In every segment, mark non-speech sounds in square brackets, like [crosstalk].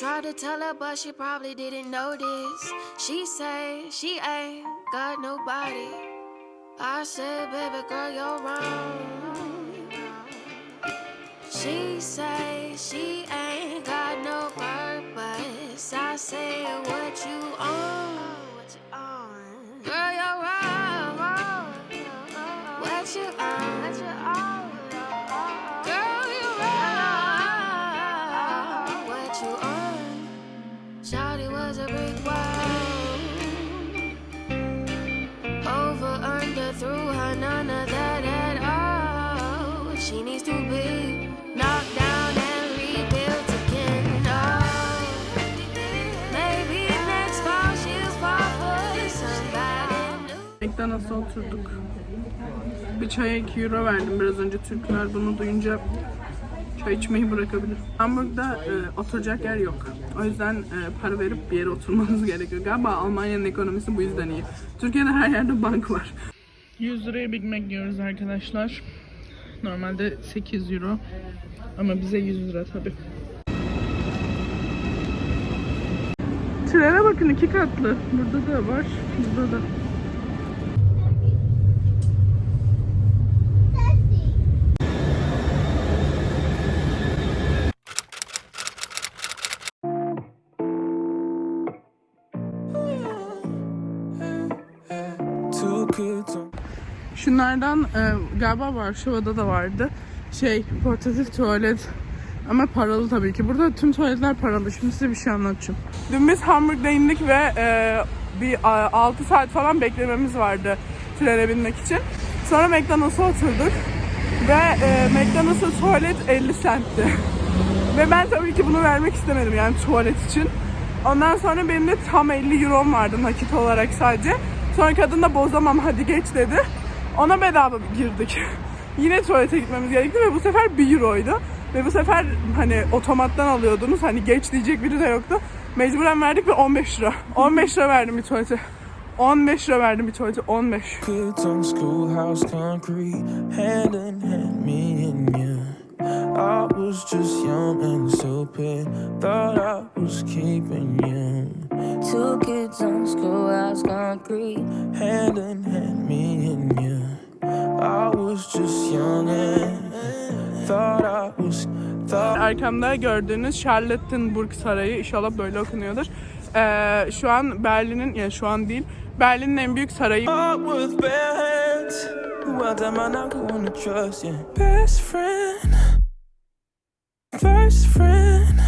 tried to tell her, but she probably didn't notice. She say she ain't got nobody. I said, baby girl, you're wrong. She say she ain't got no purpose. I say, what you on? Under, through her, none of that at all. She needs to be knocked down and. Oh, oturduk. Bir çaya 2 euro verdim biraz önce Türkler bunu duyunca çay içmeyi bırakabilir. Hamburg'da e, oturacak yer yok. O yüzden e, para verip bir yere oturmanız [laughs] gerekiyor. Galiba Almanya'nın ekonomisi bu yüzden iyi. Türkiye'de her yerde bank var. 100 liraya Big Mac yiyoruz arkadaşlar. Normalde 8 euro. Ama bize 100 lira tabii. Trene bakın iki katlı. Burada da var. Burada da. Şunlardan e, galiba Varşova'da da vardı. Şey portatif tuvalet ama paralı tabii ki. Burada tüm tuvaletler paralı. Şimdi size bir şey anlatacağım. Dün biz Hamburg'da indik ve e, bir a, 6 saat falan beklememiz vardı trene binmek için. Sonra McDonald's'a oturduk ve e, McDonald's'ın tuvalet 50 centti. [laughs] ve ben tabii ki bunu vermek istemedim yani tuvalet için. Ondan sonra benim de tam 50 euro'm vardı nakit olarak sadece. Sonra kadın da bozamam hadi geç dedi. Ona bedava girdik. [laughs] Yine tuvalete gitmemiz gerekti ve bu sefer 1 euroydu. Ve bu sefer hani otomattan alıyordunuz. Hani geç diyecek biri de yoktu. Mecburen verdik ve 15 lira. 15 lira verdim bir tuvalete. 15 lira verdim bir tuvalete. 15. kids on schoolhouse concrete, hand in hand, me and you. I was just young and stupid, thought I was keeping you. Two kids on schoolhouse concrete. Hand in hand, me and you. Arkamda gördüğünüz Charlottenburg Sarayı inşallah böyle okunuyordur. Ee, şu an Berlin'in yani şu an değil Berlin'in en büyük sarayı. Best friend, first friend,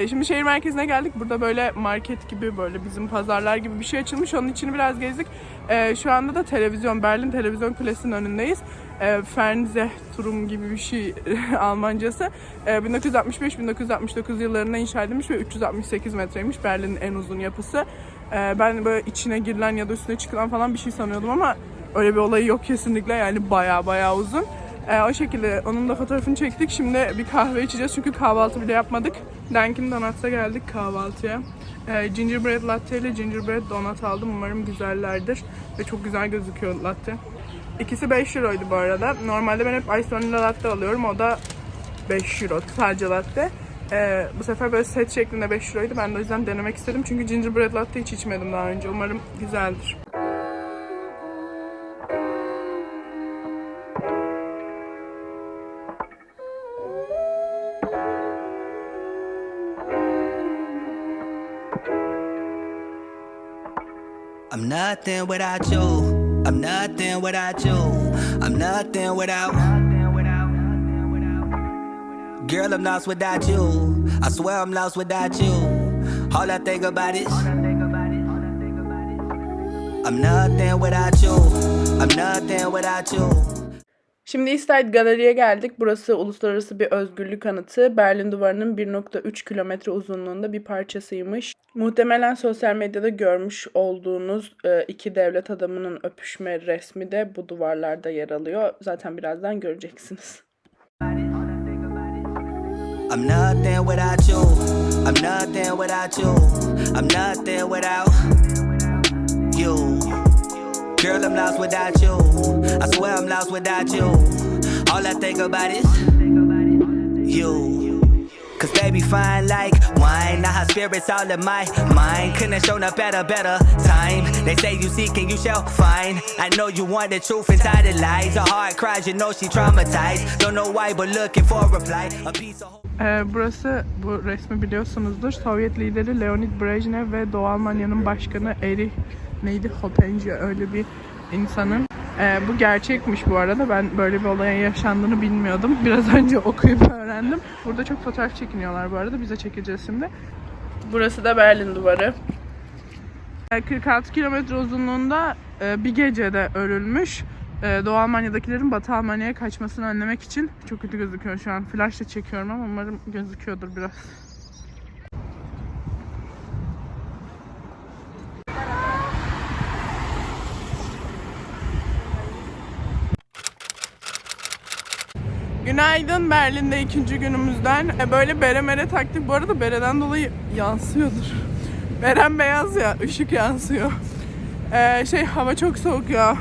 E, Şimdi şehir merkezine geldik. Burada böyle market gibi böyle bizim pazarlar gibi bir şey açılmış. Onun içini biraz gezdik. Ee, şu anda da televizyon, Berlin Televizyon Kulesi'nin önündeyiz. Ee, Fernsehturm gibi bir şey [laughs] Almancası. Ee, 1965-1969 yıllarında inşa edilmiş ve 368 metreymiş Berlin'in en uzun yapısı. Ee, ben böyle içine girilen ya da üstüne çıkılan falan bir şey sanıyordum ama öyle bir olayı yok kesinlikle. Yani baya baya uzun. Ee, o şekilde onun da fotoğrafını çektik. Şimdi bir kahve içeceğiz çünkü kahvaltı bile yapmadık. Dunkin Donuts'a geldik kahvaltıya. Ee, gingerbread latte ile gingerbread donut aldım. Umarım güzellerdir. Ve çok güzel gözüküyor latte. İkisi 5 euroydu bu arada. Normalde ben hep ice vanilla latte alıyorum. O da 5 euro sadece latte. Ee, bu sefer böyle set şeklinde 5 euroydu. Ben de o yüzden denemek istedim. Çünkü gingerbread latte hiç içmedim daha önce. Umarım güzeldir. Nothing without you. I'm nothing without you. I'm nothing without. Girl, I'm lost without you. I swear I'm lost without you. All I think about is I'm nothing without you. I'm nothing without you. Şimdi East Side Galeri'ye geldik. Burası uluslararası bir özgürlük anıtı. Berlin Duvarı'nın 1.3 kilometre uzunluğunda bir parçasıymış. Muhtemelen sosyal medyada görmüş olduğunuz e, iki devlet adamının öpüşme resmi de bu duvarlarda yer alıyor. Zaten birazdan göreceksiniz. I'm nothing without you. I'm nothing without you. I'm nothing without you. Girl, I'm lost without you. I swear I'm lost without you. All I think about is you. Cause they be fine like wine. Now her spirits all in my mind. Couldn't shown up better time. They say you seek and you shall find. I know you want the truth inside the lies. Her heart cries, you know she traumatized. Don't know why, but looking for a reply. A piece of Ee, burası bu resmi biliyorsunuzdur. Sovyet lideri Leonid Brejnev ve Doğu Almanya'nın başkanı Erich neydi Hoppenje öyle bir insanın. Ee, bu gerçekmiş bu arada. Ben böyle bir olayın yaşandığını bilmiyordum. Biraz [laughs] önce okuyup öğrendim. Burada çok fotoğraf çekiniyorlar bu arada. Bize çekeceğiz şimdi. Burası da Berlin Duvarı. Ee, 46 kilometre uzunluğunda e, bir gecede örülmüş. Ee, Doğu Almanya'dakilerin Batı Almanya'ya kaçmasını önlemek için çok kötü gözüküyor şu an. Flashla çekiyorum ama umarım gözüküyordur biraz. Günaydın Berlin'de ikinci günümüzden. E, Böyle bere mere taktık. Bu arada bereden dolayı yansıyordur. Beren beyaz ya, ışık yansıyor. Ee, şey hava çok soğuk ya.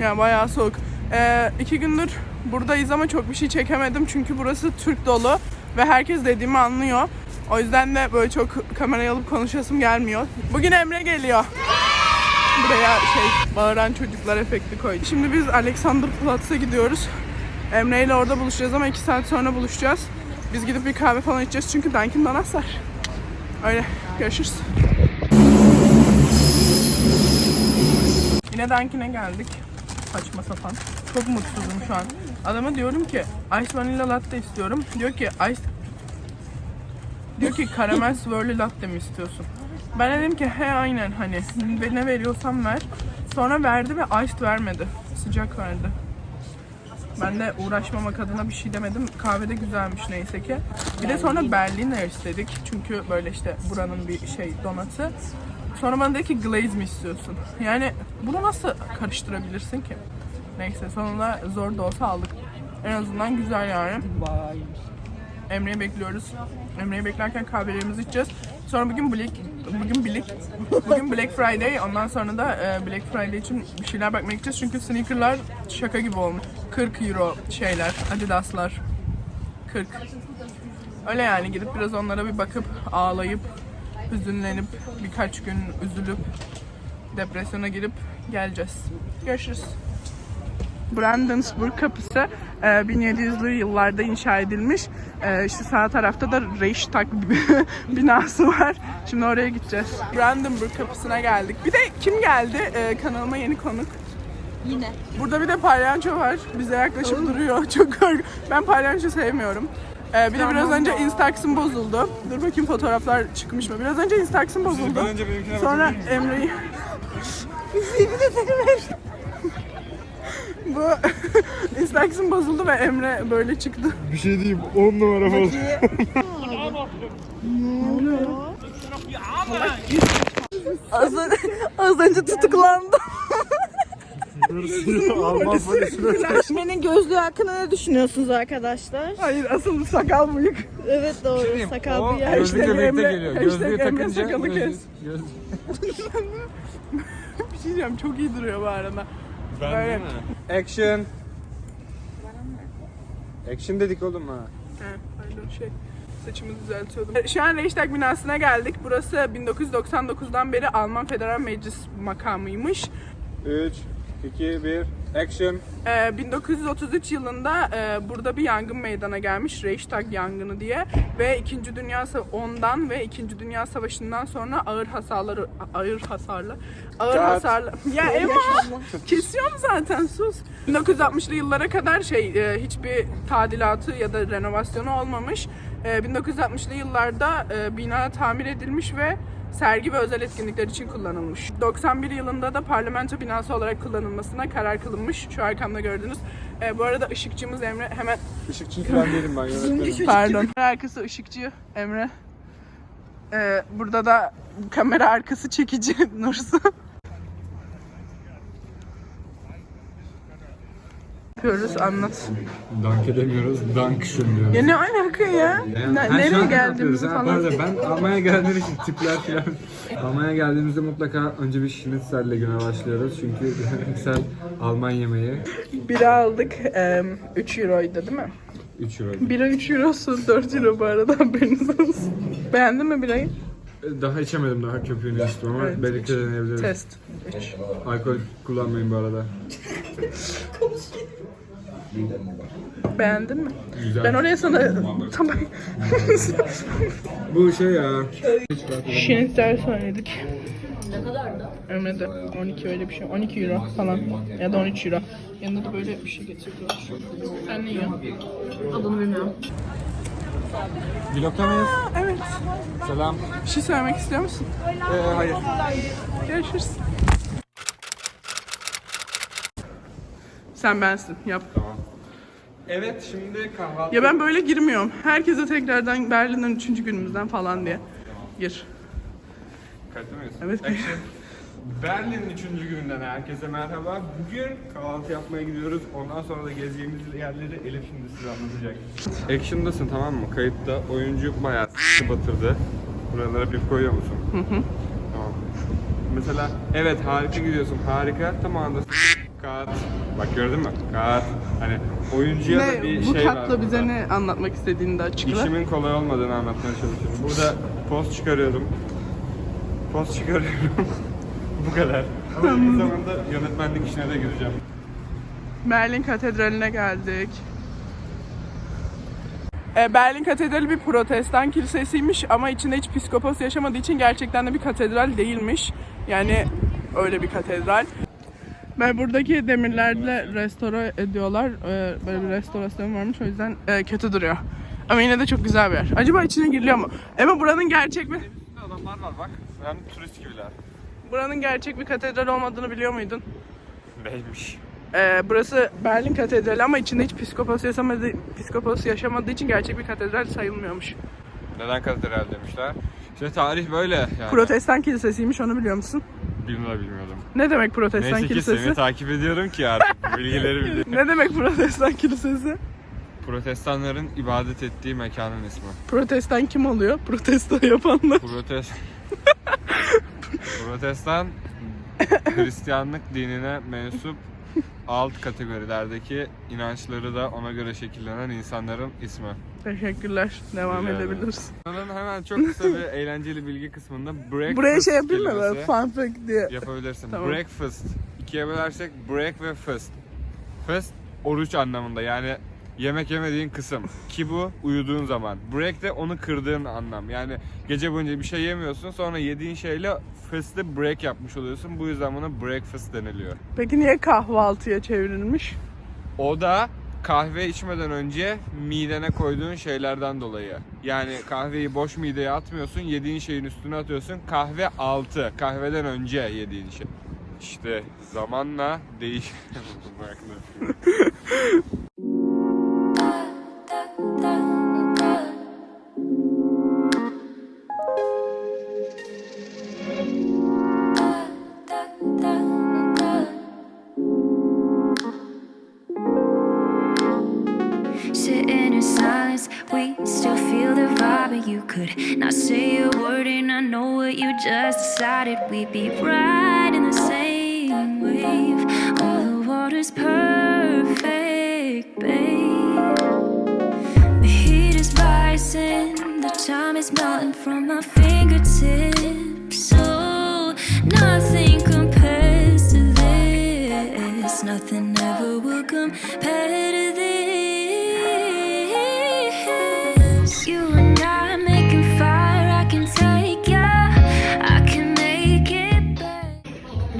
Ya bayağı soğuk. Ee, iki gündür buradayız ama çok bir şey çekemedim çünkü burası Türk dolu ve herkes dediğimi anlıyor. O yüzden de böyle çok kamerayı alıp konuşasım gelmiyor. Bugün Emre geliyor. Buraya şey bağıran çocuklar efekti koydu. Şimdi biz Alexanderplatz'a gidiyoruz. Emre ile orada buluşacağız ama iki saat sonra buluşacağız. Biz gidip bir kahve falan içeceğiz çünkü Dunkin Donuts var. Öyle görüşürüz. Yine Dunkin'e geldik. Saçma sapan. Çok mutsuzum şu an. Adama diyorum ki Ice Vanilla Latte istiyorum. Diyor ki Ice Diyor ki karamel swirly latte mi istiyorsun? Ben de dedim ki he aynen hani ne veriyorsam ver. Sonra verdi ve iced vermedi. Sıcak verdi. Ben de uğraşmamak adına bir şey demedim. Kahve de güzelmiş neyse ki. Bir de sonra Berliner istedik. Çünkü böyle işte buranın bir şey donatı. Sonra bana dedi ki glaze mi istiyorsun? Yani bunu nasıl karıştırabilirsin ki? Neyse sonunda zor da olsa aldık. En azından güzel yani. Emre'yi bekliyoruz. Emre'yi beklerken kahvelerimizi içeceğiz. Sonra bugün Black bugün Black bugün Black Friday. Ondan sonra da e, Black Friday için bir şeyler bakmaya gideceğiz. Çünkü sneakerlar şaka gibi olmuş. 40 euro şeyler, Adidas'lar. 40. Öyle yani gidip biraz onlara bir bakıp ağlayıp hüzünlenip birkaç gün üzülüp depresyona girip geleceğiz. Görüşürüz. Brandenburg kapısı e, 1700'lü yıllarda inşa edilmiş. E, Şu sağ tarafta da Reichstag [laughs] binası var. Şimdi oraya gideceğiz. Brandenburg kapısına geldik. Bir de kim geldi? E, Kanalıma yeni konuk. Yine. Burada bir de palyaço var. Bize yaklaşıp duruyor. [laughs] Çok kork. Ben palyaço sevmiyorum. Ee, bir de biraz önce Instax'ım bozuldu. Dur bakayım fotoğraflar çıkmış mı? Biraz önce Instax'ım bozuldu. Sonra Emre'yi... Bu [laughs] Instax'ım bozuldu ve Emre böyle çıktı. Bir şey diyeyim 10 numara falan. Az, önce, az önce tutuklandım. Emre'nin gözlüğü hakkında ne düşünüyorsunuz arkadaşlar? Hayır asıl sakal bıyık. Evet doğru. Sakal bir yer. gözlükle Hashtag birlikte Emre- geliyor. Gözlüğü Emre takınca kes. göz- [laughs] Bir şey diyeceğim çok iyi duruyor bu arada. Böyle. Action. Action dedik oğlum ha. He, pardon şey saçımı düzeltiyordum. Şu an Reichstag binasına geldik. Burası 1999'dan beri Alman Federal Meclis makamıymış. 3, 2, 1. Action. Ee, 1933 yılında e, burada bir yangın meydana gelmiş Reichstag yangını diye ve 2. Dünya ondan ve 2. Dünya Savaşı'ndan sonra ağır hasarları ağır hasarlı ağır Kat. hasarlı ya Ema kesiyorum zaten sus 1960'lı yıllara kadar şey e, hiçbir tadilatı ya da renovasyonu olmamış E, 1960'lı yıllarda e, bina tamir edilmiş ve sergi ve özel etkinlikler için kullanılmış. 91 yılında da parlamento binası olarak kullanılmasına karar kılınmış. Şu arkamda gördüğünüz. Ee, bu arada ışıkçımız Emre hemen Işıkçı falan değilim ben yönetmenim. pardon. Kamera arkası ışıkçı Emre. Ee, burada da kamera arkası çekici [laughs] Nursu. Yapıyoruz anlat. Dank edemiyoruz. Dank diyoruz. Ya ne alaka ya? Ne- nereye geldiğimizi falan. ben Almanya geldiğim için tipler falan. [laughs] Almanya geldiğimizde mutlaka önce bir şnitzelle güne başlıyoruz. Çünkü şnitzel Alman yemeği. Bira aldık. 3 euroydu değil mi? 3 euro. Bira 3 eurosu 4 euro bu arada [laughs] haberiniz olsun. Beğendin mi birayı? Daha içemedim daha köpüğünü içtim ama Evet, birlikte deneyebiliriz. Test. 3. Alkol kullanmayın bu arada. [laughs] Beğendin mi? Güzel. Ben oraya sana tamam. Bu şey ya. Şinitler söyledik. Ne kadardı? Ömre de 12 öyle bir şey. 12 euro falan. Ya da 13 euro. Yanında da böyle bir şey getiriyorlar. Sen ne yiyorsun? Adını bilmiyorum. Vlogta mıyız? Evet. Selam. Bir şey söylemek istiyor musun? Ee, hayır. Görüşürüz. Sen bensin. Yap. Evet şimdi kahvaltı. Ya ben böyle girmiyorum. Herkese tekrardan Berlin'den 3. günümüzden falan diye. Gir. Kayıtta mıyız? Evet. Action. Berlin'in 3. gününden herkese merhaba. Bugün kahvaltı yapmaya gidiyoruz. Ondan sonra da gezeceğimiz yerleri Elif şimdi size anlatacak. Action'dasın tamam mı? Kayıtta oyuncu bayağı s**tı batırdı. Buralara bir koyuyor musun? Hı hı. Tamam. Mesela evet harika gidiyorsun harika tam anda s- kat. Bak gördün mü? Kat. Hani oyuncuya da bir bu şey var. katla bize burada. ne anlatmak istediğini de açıkla. İşimin kolay olmadığını anlatmaya çalışıyorum. Burada post çıkarıyorum. Post çıkarıyorum. [laughs] Bu kadar. Ama aynı zamanda yönetmenlik işine de gireceğim. Berlin Katedrali'ne geldik. E, Berlin Katedrali bir protestan kilisesiymiş ama içinde hiç psikopos yaşamadığı için gerçekten de bir katedral değilmiş. Yani öyle bir katedral. Ve buradaki demirlerle restore ediyorlar. E, Böyle bir restorasyon varmış o yüzden e, kötü duruyor. Ama yine de çok güzel bir yer. Acaba içine giriliyor mu? Ama buranın gerçek mi? Adamlar var bak. Yani turist gibiler. Buranın gerçek bir katedral olmadığını biliyor muydun? Neymiş? Ee, burası Berlin Katedrali ama içinde hiç psikopos yaşamadığı, psikopos yaşamadığı için gerçek bir katedral sayılmıyormuş. Neden katedral demişler? İşte tarih böyle yani. Protestan kilisesiymiş onu biliyor musun? Bilmiyorum bilmiyordum. Ne demek protestan Neyse ki kilisesi? seni takip ediyorum ki artık bilgileri [laughs] biliyorum. Ne demek protestan kilisesi? Protestanların ibadet ettiği mekanın ismi. Protestan kim oluyor? Protesto yapanlar. Protest... [laughs] Protestan Hristiyanlık dinine mensup alt kategorilerdeki inançları da ona göre şekillenen insanların ismi. Teşekkürler. Devam Rica edebiliriz. Bunun hemen çok kısa bir eğlenceli bilgi kısmında breakfast Buraya şey yapayım mı böyle fun fact diye? Yapabilirsin. Tamam. Breakfast. İkiye bölersek break ve fast. Fast oruç anlamında yani yemek yemediğin kısım. Ki bu uyuduğun zaman. Break de onu kırdığın anlam. Yani gece boyunca bir şey yemiyorsun sonra yediğin şeyle fast'ı break yapmış oluyorsun. Bu yüzden buna breakfast deniliyor. Peki niye kahvaltıya çevrilmiş? O da kahve içmeden önce midene koyduğun şeylerden dolayı. Yani kahveyi boş mideye atmıyorsun, yediğin şeyin üstüne atıyorsun. Kahve altı, kahveden önce yediğin şey. İşte zamanla değiş... [laughs]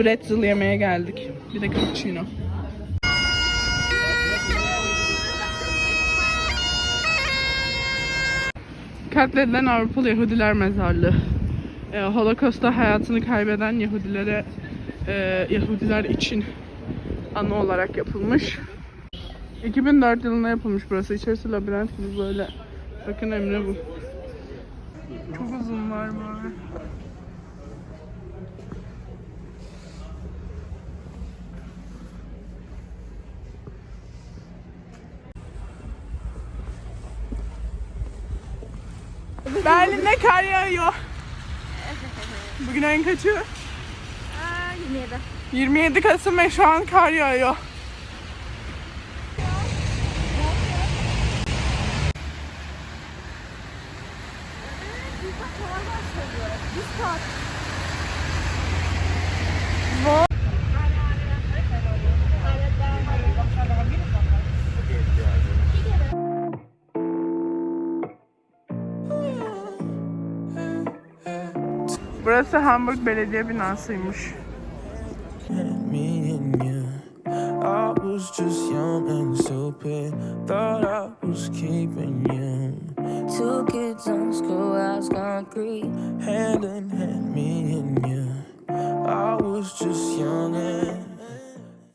Pretzel yemeye geldik. Bir de cappuccino. Katledilen Avrupalı Yahudiler Mezarlığı. Ee, Holocaust'ta hayatını kaybeden Yahudilere e, Yahudiler için anı olarak yapılmış. 2004 yılında yapılmış burası. İçerisi labirent gibi böyle. Bakın Emre bu. Çok uzun var böyle. Berlin'de kar yağıyor. Bugün ayın kaçı? 27. 27 Kasım ve şu an kar yağıyor. Burası Hamburg Belediye binasıymış. Two kids on schoolhouse concrete. hand in hand, me and you. I was just young and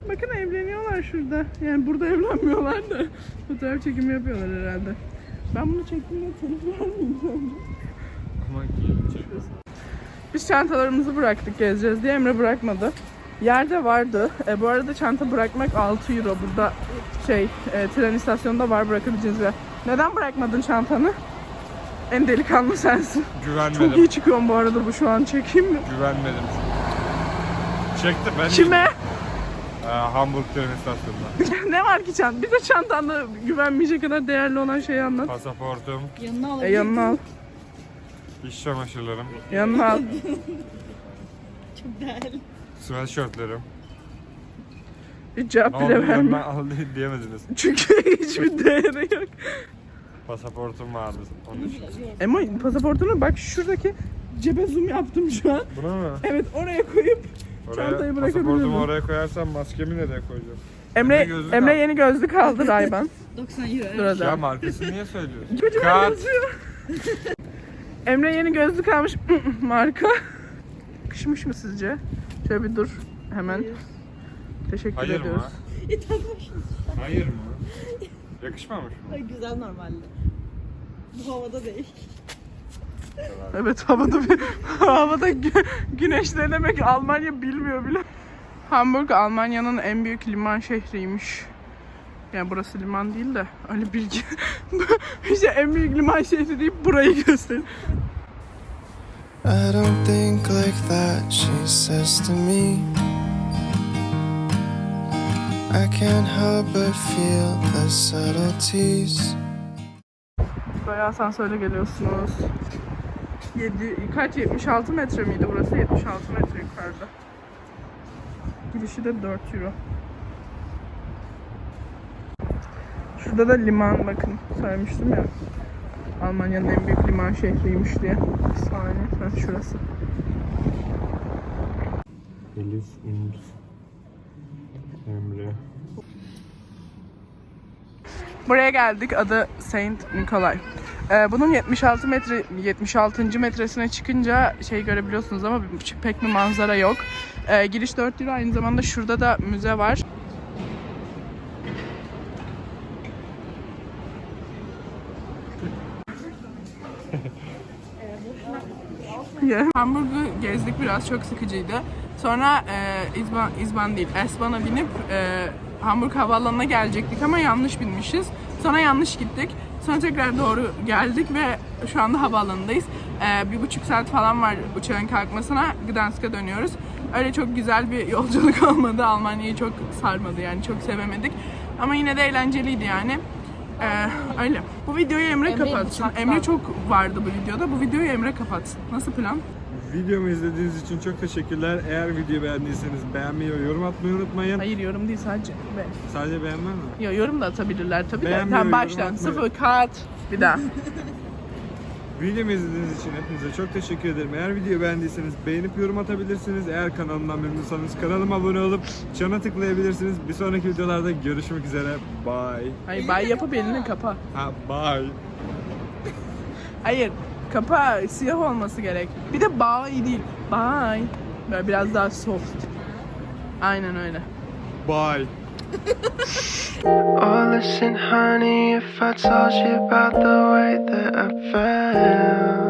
Bakın evleniyorlar şurada. Yani burada evlenmiyorlar da fotoğraf çekimi yapıyorlar herhalde. Ben bunu çektiğimde telif mıyım sence? Ama giyecek. Biz çantalarımızı bıraktık gezeceğiz diye Emre bırakmadı. Yerde vardı. E, bu arada çanta bırakmak 6 euro. Burada şey e, tren istasyonunda var bırakabileceğiniz bir yer. Neden bırakmadın çantanı? En delikanlı sensin. Güvenmedim. Çok iyi çıkıyorum bu arada bu şu an çekeyim mi? Güvenmedim. Çekti ben. Kime? Ee, Hamburg tren istasyonunda. [laughs] ne var ki çant? Bize çantanda güvenmeyecek kadar değerli olan şeyi anlat. Pasaportum, Yanına al. E, yanına al. İş çamaşırlarım, Yanına al. [laughs] Çok değerli. sweatshirtlerim. Hiç cevap Ne oldu bile diyorum ben verme. al diye- diyemediniz. [laughs] Çünkü hiçbir değeri yok. Pasaportum vardı onun için. Ama pasaportunu bak şuradaki cebe zoom yaptım şu an. Bunu mu? Evet oraya koyup Oraya, Çantayı pasaportumu bırakabilirim. oraya koyarsam maskemi nereye koyacağım? Emre Emre gözlük Emre yeni gözlük aldı Rayban. [laughs] 90 euro. Burada. Ya markasını niye söylüyorsun? Kocaman Kat. Emre yeni gözlük almış. [laughs] Marka. Yakışmış mı sizce? Şöyle bir dur. Hemen. Teşekkür Hayır mı? ediyoruz. Hayır mı? Yakışmamış mı? Ay güzel normalde. Bu havada değil. Evet havada bir [laughs] havada gü- güneş ne demek Almanya bilmiyor bile. Hamburg Almanya'nın en büyük liman şehriymiş. Yani burası liman değil de öyle bilgi. işte en büyük liman şehri deyip burayı göster. I don't think like that, she says to me. I can't help but feel the subtleties. Böyle asansörle geliyorsunuz. 7, kaç 76 metre miydi burası? 76 metre yukarıda. Girişi de 4 euro. Şurada da liman bakın söylemiştim ya. Almanya'nın en büyük liman şehriymiş diye. Saniye. Ha, şurası. Elif, Ümit, Emre. Buraya geldik. Adı Saint Nikolay. Ee, bunun 76 metre 76. metresine çıkınca şey görebiliyorsunuz ama pek bir manzara yok. Ee, giriş 4 euro. Aynı zamanda şurada da müze var. Ya, [laughs] Hamburg'u gezdik biraz çok sıkıcıydı. Sonra e, İzban, İzban değil S-Bahn'a binip e, Hamburg havaalanına gelecektik ama yanlış binmişiz. Sonra yanlış gittik. Sonra tekrar doğru geldik ve şu anda havaalanındayız. E, bir buçuk saat falan var uçağın kalkmasına. Gdansk'a dönüyoruz. Öyle çok güzel bir [laughs] yolculuk olmadı. Almanya'yı çok sarmadı yani çok sevemedik. Ama yine de eğlenceliydi yani. Ee, öyle. Bu videoyu Emre, Emre'yi kapatsın. bıçakla. Emre çok vardı bu videoda. Bu videoyu Emre kapatsın. Nasıl plan? Videomu izlediğiniz için çok teşekkürler. Eğer videoyu beğendiyseniz beğenmeyi ve yorum atmayı unutmayın. Hayır yorum değil sadece. Be. Sadece beğenmem mi? Yo, yorum da atabilirler tabii de. Beğenmeyi, Tamam yorum baştan. atmayı. Sıfır kat. Bir daha. [laughs] Videomu izlediğiniz için hepinize çok teşekkür ederim. Eğer videoyu beğendiyseniz beğenip yorum atabilirsiniz. Eğer kanalımdan memnunsanız kanalıma abone olup çana tıklayabilirsiniz. Bir sonraki videolarda görüşmek üzere. Bye. Hayır bay yapıp elini kapa. Ha, bye. Hayır. Kapa siyah olması gerek. Bir de bay değil. Bay. Böyle biraz daha soft. Aynen öyle. Bye. [laughs] Oh, listen, honey, if I told you about the way that I felt.